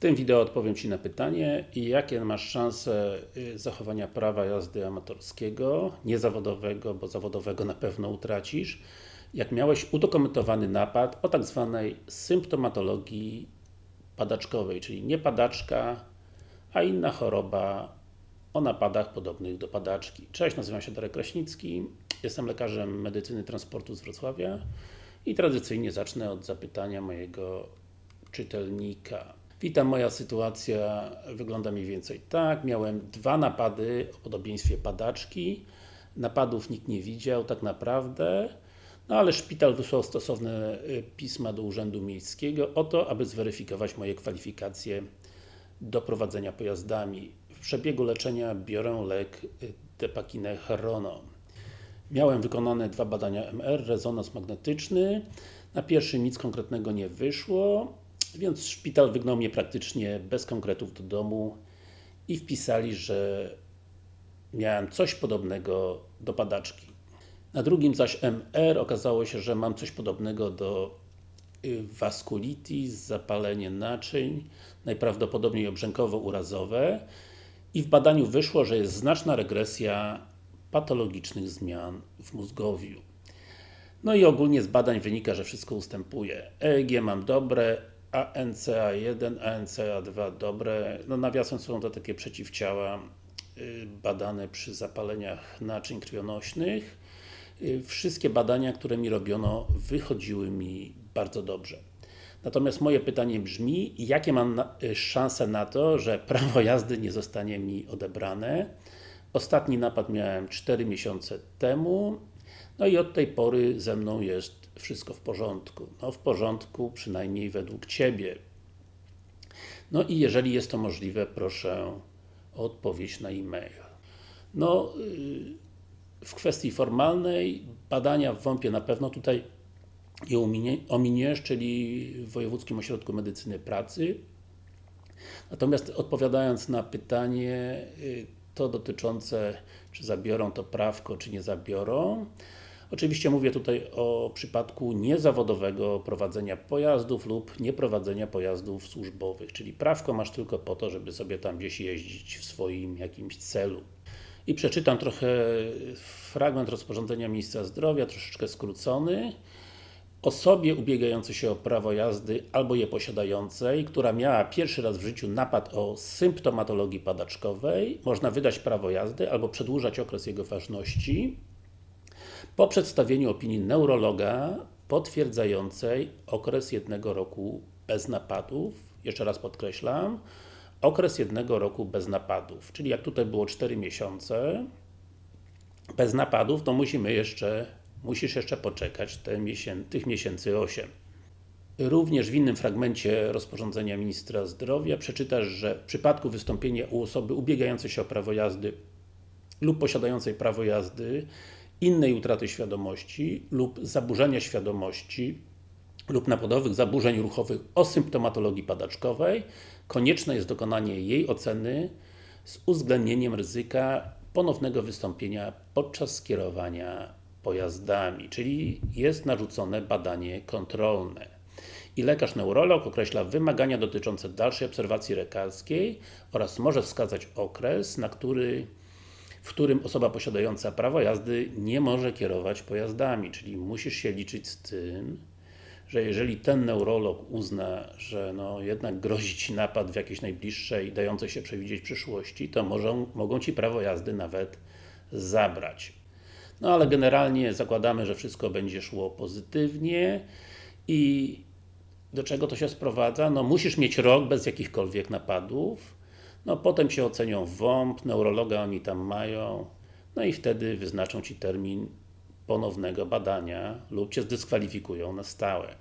tym wideo odpowiem Ci na pytanie jakie masz szanse y, zachowania prawa jazdy amatorskiego, niezawodowego, bo zawodowego na pewno utracisz jak miałeś udokumentowany napad o tak zwanej symptomatologii padaczkowej, czyli nie padaczka, a inna choroba o napadach podobnych do padaczki. Cześć, nazywam się Darek Kraśnicki, jestem lekarzem medycyny transportu z Wrocławia i tradycyjnie zacznę od zapytania mojego czytelnika. Witam, moja sytuacja wygląda mniej więcej tak. Miałem dwa napady o podobieństwie padaczki. Napadów nikt nie widział tak naprawdę. No ale szpital wysłał stosowne y, pisma do Urzędu Miejskiego o to, aby zweryfikować moje kwalifikacje do prowadzenia pojazdami. W przebiegu leczenia biorę lek y, Depakineherono. Miałem wykonane dwa badania MR, rezonans magnetyczny. Na pierwszym nic konkretnego nie wyszło, więc szpital wygnał mnie praktycznie bez konkretów do domu i wpisali, że miałem coś podobnego do padaczki. Na drugim zaś MR okazało się, że mam coś podobnego do y, vasculitis, zapalenie naczyń, najprawdopodobniej obrzękowo-urazowe i w badaniu wyszło, że jest znaczna regresja patologicznych zmian w mózgowiu. No i ogólnie z badań wynika, że wszystko ustępuje. EEG mam dobre, ANCA1, ANCA2 dobre. No nawiasem są to takie przeciwciała y, badane przy zapaleniach naczyń krwionośnych. Y, wszystkie badania, które mi robiono, wychodziły mi bardzo dobrze. Natomiast moje pytanie brzmi, jakie mam y, szanse na to, że prawo jazdy nie zostanie mi odebrane? Ostatni napad miałem 4 miesiące temu, no i od tej pory ze mną jest wszystko w porządku. No w porządku, przynajmniej według Ciebie. No i jeżeli jest to możliwe, proszę o odpowiedź na e-mail. No, y, w kwestii formalnej, badania w WOMP-ie na pewno tutaj je ominiesz, czyli w Wojewódzkim Ośrodku Medycyny Pracy. Natomiast odpowiadając na pytanie, y, to dotyczące, czy zabiorą to prawko, czy nie zabiorą. Oczywiście mówię tutaj o przypadku niezawodowego prowadzenia pojazdów lub nieprowadzenia pojazdów służbowych, czyli prawko masz tylko po to, żeby sobie tam gdzieś jeździć w swoim jakimś celu. I przeczytam trochę fragment rozporządzenia Ministra Zdrowia, troszeczkę skrócony. Osobie ubiegającej się o prawo jazdy albo je posiadającej, która miała pierwszy raz w życiu napad o symptomatologii padaczkowej, można wydać prawo jazdy albo przedłużać okres jego ważności po przedstawieniu opinii neurologa potwierdzającej okres jednego roku bez napadów, jeszcze raz podkreślam, okres jednego roku bez napadów, czyli jak tutaj było 4 miesiące bez napadów, to musimy jeszcze, musisz jeszcze poczekać te tych miesięcy 8. Również w innym fragmencie rozporządzenia Ministra Zdrowia przeczytasz, że w przypadku wystąpienia u osoby ubiegającej się o prawo jazdy lub posiadającej prawo jazdy innej utraty świadomości lub zaburzenia świadomości lub napadowych zaburzeń ruchowych o symptomatologii padaczkowej, konieczne jest dokonanie jej oceny z uwzględnieniem ryzyka ponownego wystąpienia podczas skierowania pojazdami, czyli jest narzucone badanie kontrolne. I lekarz neurolog określa wymagania dotyczące dalszej obserwacji lekarskiej oraz może wskazać okres, na który w którym osoba posiadająca prawo jazdy nie może kierować pojazdami, czyli musisz się liczyć z tym, że jeżeli ten neurolog uzna, że no jednak grozi Ci napad w jakiejś najbliższej, dającej się przewidzieć przyszłości, to może, mogą Ci prawo jazdy nawet zabrać. No ale generalnie zakładamy, że wszystko będzie szło pozytywnie i do czego to się sprowadza? No musisz mieć rok bez jakichkolwiek napadów, no potem się ocenią WOMP, neurologa oni tam mają, no i wtedy wyznaczą Ci termin ponownego badania lub Cię zdyskwalifikują na stałe.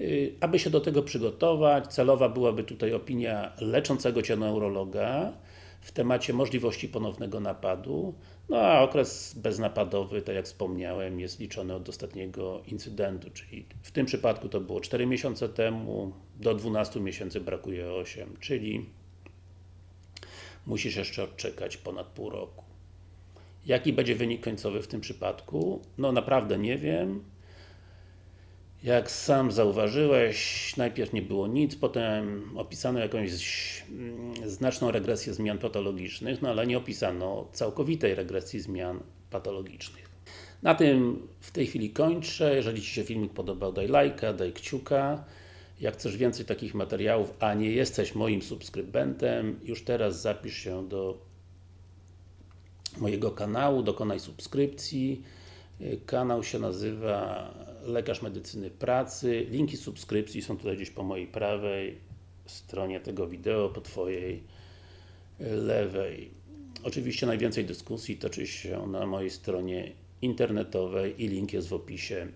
Y, aby się do tego przygotować, celowa byłaby tutaj opinia leczącego Cię neurologa w temacie możliwości ponownego napadu, no a okres beznapadowy, tak jak wspomniałem, jest liczony od ostatniego incydentu, czyli w tym przypadku to było 4 miesiące temu, do 12 miesięcy brakuje 8, czyli musisz jeszcze odczekać ponad pół roku. Jaki będzie wynik końcowy w tym przypadku? No naprawdę nie wiem. jak sam zauważyłeś, najpierw nie było nic, potem opisano jakąś mm, znaczną regresję zmian patologicznych, no ale nie opisano całkowitej regresji zmian patologicznych. Na tym w tej chwili kończę. Jeżeli Ci się filmik podobał, daj lajka, daj kciuka. Jak chcesz więcej takich materiałów, a nie jesteś moim subskrybentem, już teraz zapisz się do mojego kanału, dokonaj subskrypcji. Kanał się nazywa Lekarz Medycyny Pracy. Linki subskrypcji są tutaj gdzieś po mojej prawej stronie tego wideo, po Twojej lewej. Oczywiście najwięcej dyskusji toczy się na mojej stronie internetowej i link jest w opisie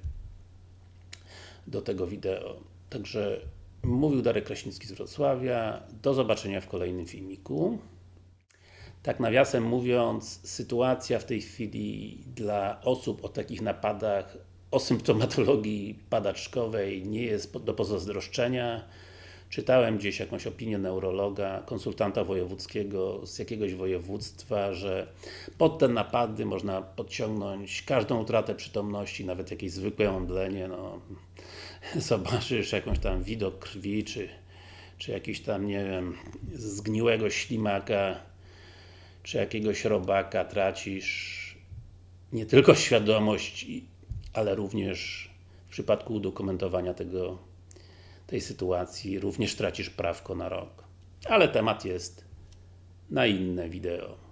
do tego wideo. Także mówił Darek Kraśnicki z Wrocławia. Do zobaczenia w kolejnym filmiku. Tak nawiasem mówiąc, sytuacja w tej chwili dla osób o takich napadach o symptomatologii padaczkowej nie jest do pozazdroszczenia. Czytałem gdzieś jakąś opinię neurologa, konsultanta wojewódzkiego z jakiegoś województwa, że pod te napady można podciągnąć każdą utratę przytomności, nawet jakieś zwykłe omdlenie, no, zobaczysz jakąś tam widok krwi, czy, czy jakiś tam, nie wiem, zgniłego ślimaka, czy jakiegoś robaka, tracisz. Nie tylko świadomość, ale również w przypadku udokumentowania tego, tej sytuacji również tracisz prawko na rok. Ale temat jest na inne wideo.